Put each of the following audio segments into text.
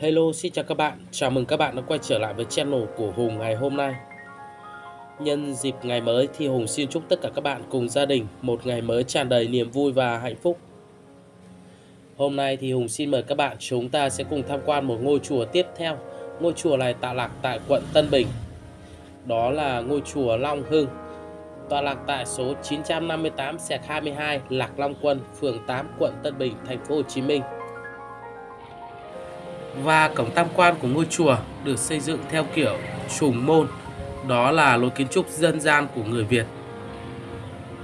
Hello xin chào các bạn, chào mừng các bạn đã quay trở lại với channel của Hùng ngày hôm nay. Nhân dịp ngày mới thì Hùng xin chúc tất cả các bạn cùng gia đình một ngày mới tràn đầy niềm vui và hạnh phúc. Hôm nay thì Hùng xin mời các bạn chúng ta sẽ cùng tham quan một ngôi chùa tiếp theo. Ngôi chùa này tọa lạc tại quận Tân Bình. Đó là ngôi chùa Long Hưng. Tọa lạc tại số 958 22 Lạc Long Quân, phường 8, quận Tân Bình, thành phố Hồ Chí Minh và cổng tam quan của ngôi chùa được xây dựng theo kiểu trùng môn, đó là lối kiến trúc dân gian của người Việt.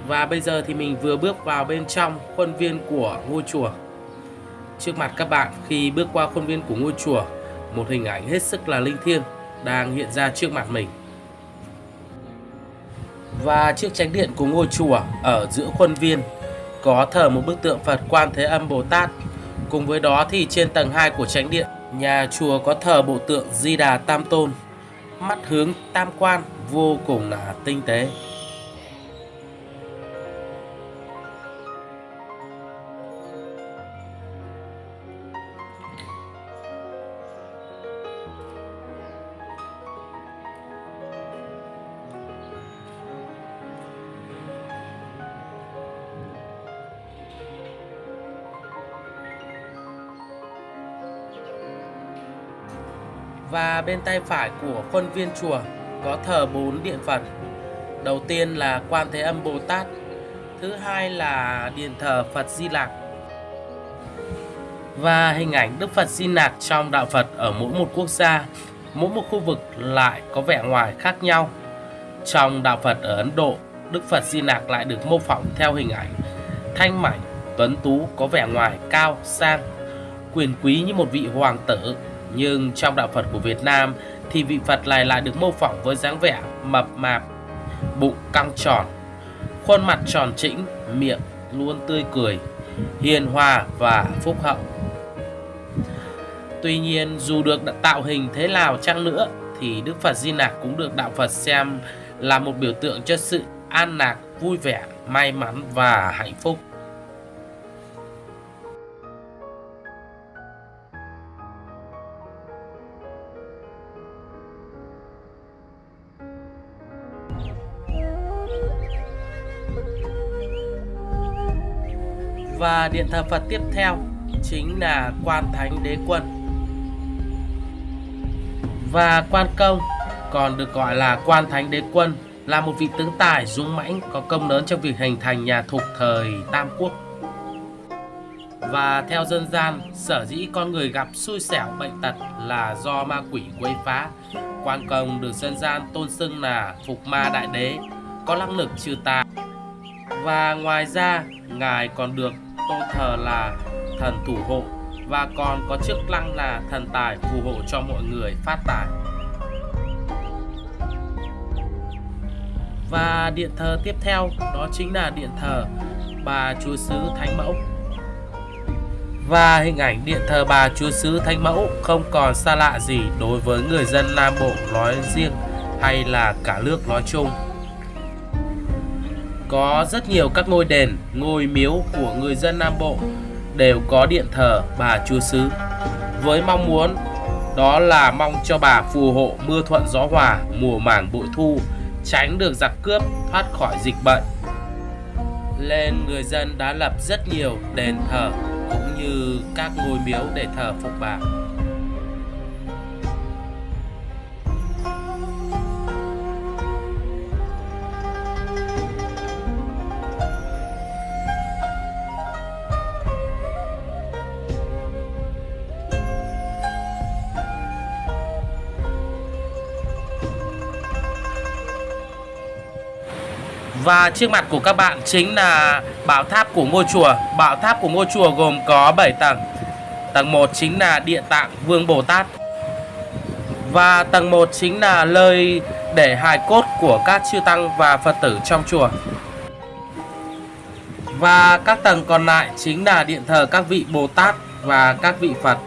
Và bây giờ thì mình vừa bước vào bên trong khuôn viên của ngôi chùa. Trước mặt các bạn khi bước qua khuôn viên của ngôi chùa, một hình ảnh hết sức là linh thiêng đang hiện ra trước mặt mình. Và trước chánh điện của ngôi chùa ở giữa khuôn viên có thờ một bức tượng Phật Quan Thế Âm Bồ Tát. Cùng với đó thì trên tầng 2 của chánh điện Nhà chùa có thờ bộ tượng Di Đà Tam Tôn, mắt hướng tam quan vô cùng là tinh tế. Và bên tay phải của khuôn viên chùa có thờ bốn điện Phật. Đầu tiên là Quan Thế Âm Bồ Tát, thứ hai là điện thờ Phật Di Lặc. Và hình ảnh Đức Phật Di Lặc trong đạo Phật ở mỗi một quốc gia, mỗi một khu vực lại có vẻ ngoài khác nhau. Trong đạo Phật ở Ấn Độ, Đức Phật Di Lặc lại được mô phỏng theo hình ảnh thanh mảnh, tuấn tú có vẻ ngoài cao, sang, quyền quý như một vị hoàng tử nhưng trong đạo Phật của Việt Nam thì vị Phật này lại được mô phỏng với dáng vẻ mập mạp, bụng căng tròn, khuôn mặt tròn trĩnh, miệng luôn tươi cười, hiền hòa và phúc hậu. Tuy nhiên dù được tạo hình thế nào chăng nữa thì Đức Phật Di Lặc cũng được đạo Phật xem là một biểu tượng cho sự an lạc, vui vẻ, may mắn và hạnh phúc. Và điện thờ Phật tiếp theo chính là Quan Thánh Đế Quân. Và Quan Công còn được gọi là Quan Thánh Đế Quân là một vị tướng tài dũng mãnh có công lớn trong việc hình thành nhà thục thời Tam Quốc. Và theo dân gian, sở dĩ con người gặp xui xẻo bệnh tật là do ma quỷ quấy phá. Quan công được dân gian tôn xưng là Phục Ma Đại Đế, có năng lực trừ tà. Và ngoài ra, ngài còn được tôn thờ là thần thủ hộ, và còn có chức lăng là thần tài phù hộ cho mọi người phát tài. Và điện thờ tiếp theo, đó chính là điện thờ bà Chúa Sứ Thánh Mẫu. Và hình ảnh điện thờ bà Chúa Sứ Thánh Mẫu không còn xa lạ gì đối với người dân Nam Bộ nói riêng hay là cả nước nói chung. Có rất nhiều các ngôi đền, ngôi miếu của người dân Nam Bộ đều có điện thờ bà Chúa Sứ. Với mong muốn đó là mong cho bà phù hộ mưa thuận gió hòa mùa màng bội thu tránh được giặc cướp thoát khỏi dịch bệnh. Nên người dân đã lập rất nhiều đền thờ cũng như các ngôi miếu để thờ phục bà. Và trước mặt của các bạn chính là bảo tháp của ngôi chùa. Bảo tháp của ngôi chùa gồm có 7 tầng. Tầng 1 chính là địa tạng Vương Bồ Tát. Và tầng 1 chính là nơi để hài cốt của các chư tăng và Phật tử trong chùa. Và các tầng còn lại chính là điện thờ các vị Bồ Tát và các vị Phật.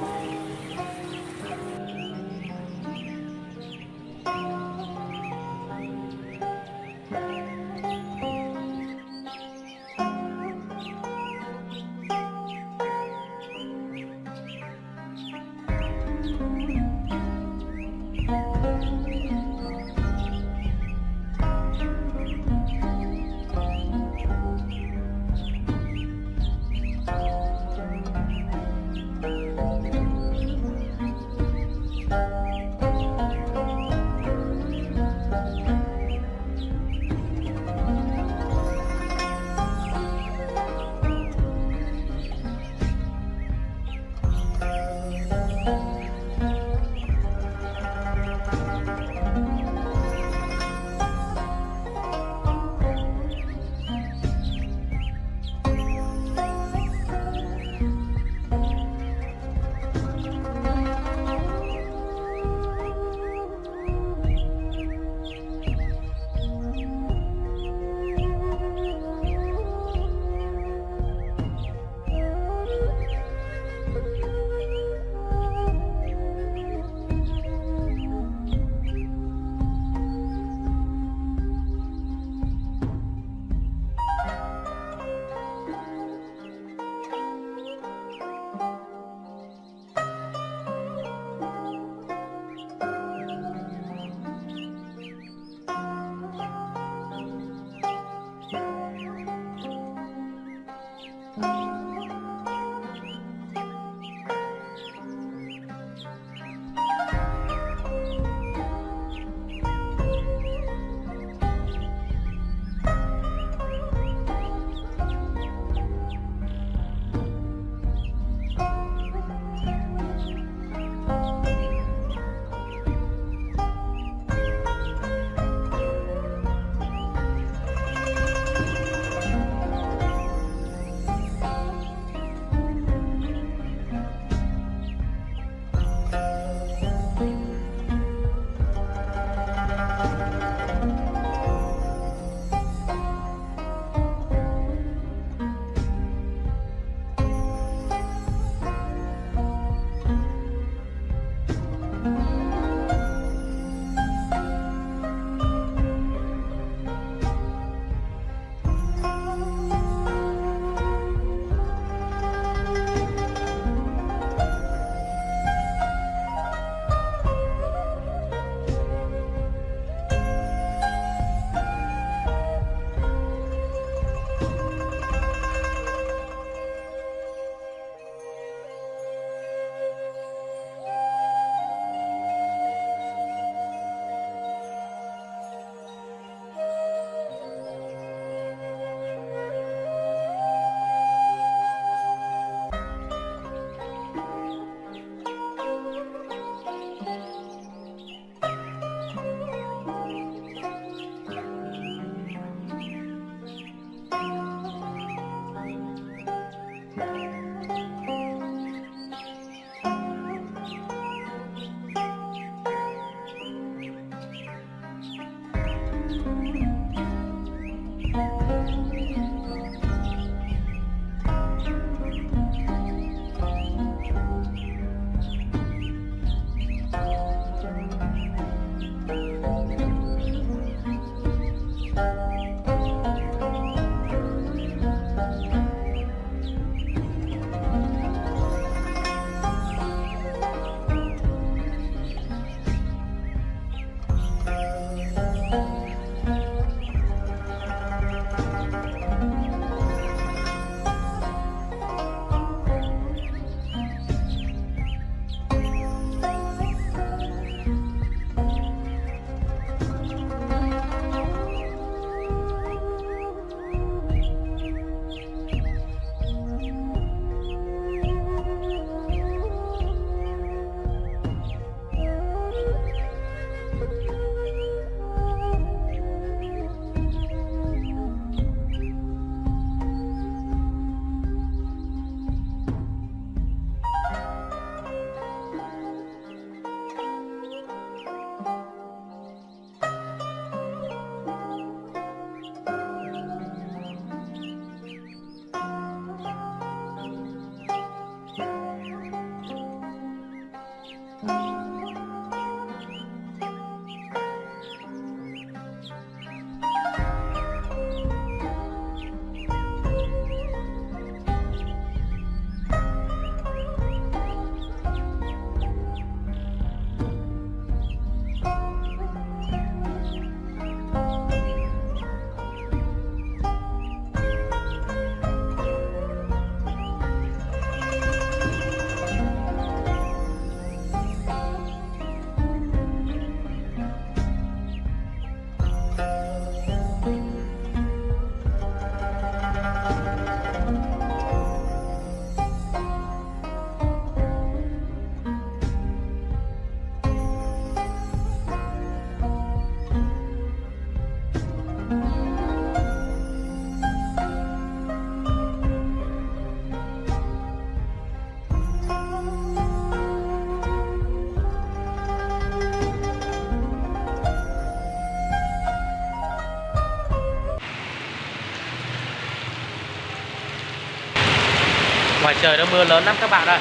Trời nó mưa lớn lắm các bạn ơi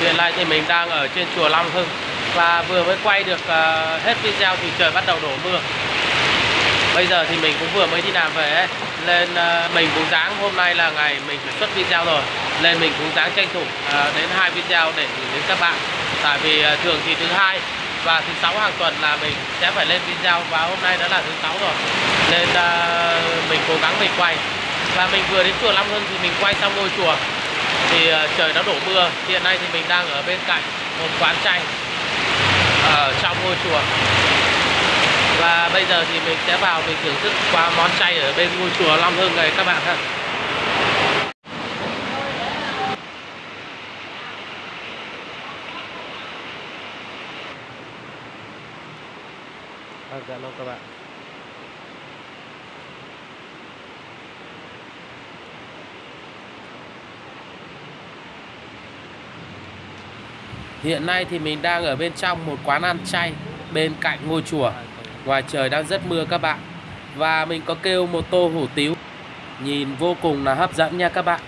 Hiện nay thì mình đang ở trên chùa Long Hưng. Và vừa mới quay được uh, hết video thì trời bắt đầu đổ mưa. Bây giờ thì mình cũng vừa mới đi làm về ấy. lên uh, mình cũng dáng hôm nay là ngày mình phải xuất video rồi. Lên mình cũng dáng tranh thủ uh, đến hai video để gửi đến các bạn. Tại vì uh, thường thì thứ hai và thứ sáu hàng tuần là mình sẽ phải lên video và hôm nay đã là thứ sáu rồi. Nên uh, mình cố gắng mình quay. Và mình vừa đến chùa Long Hưng thì mình quay xong ngôi chùa thì ờ, trời đã đổ mưa. Hiện nay thì mình đang ở bên cạnh một quán chay ở trong ngôi chùa. Và bây giờ thì mình sẽ vào mình thưởng thức qua món chay ở bên ngôi chùa Long Hưng này các bạn ha À, vâng, dạ vâng các bạn. Hiện nay thì mình đang ở bên trong một quán ăn chay bên cạnh ngôi chùa. Ngoài trời đang rất mưa các bạn. Và mình có kêu một tô hủ tiếu. Nhìn vô cùng là hấp dẫn nha các bạn.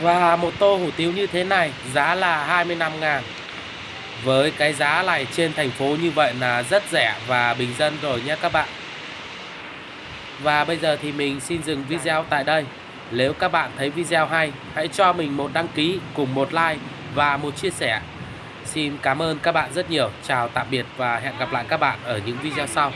Và một tô hủ tiếu như thế này, giá là 25 ngàn Với cái giá này trên thành phố như vậy là rất rẻ và bình dân rồi nhé các bạn Và bây giờ thì mình xin dừng video tại đây nếu các bạn thấy video hay, hãy cho mình một đăng ký cùng một like và một chia sẻ. Xin cảm ơn các bạn rất nhiều. Chào tạm biệt và hẹn gặp lại các bạn ở những video sau.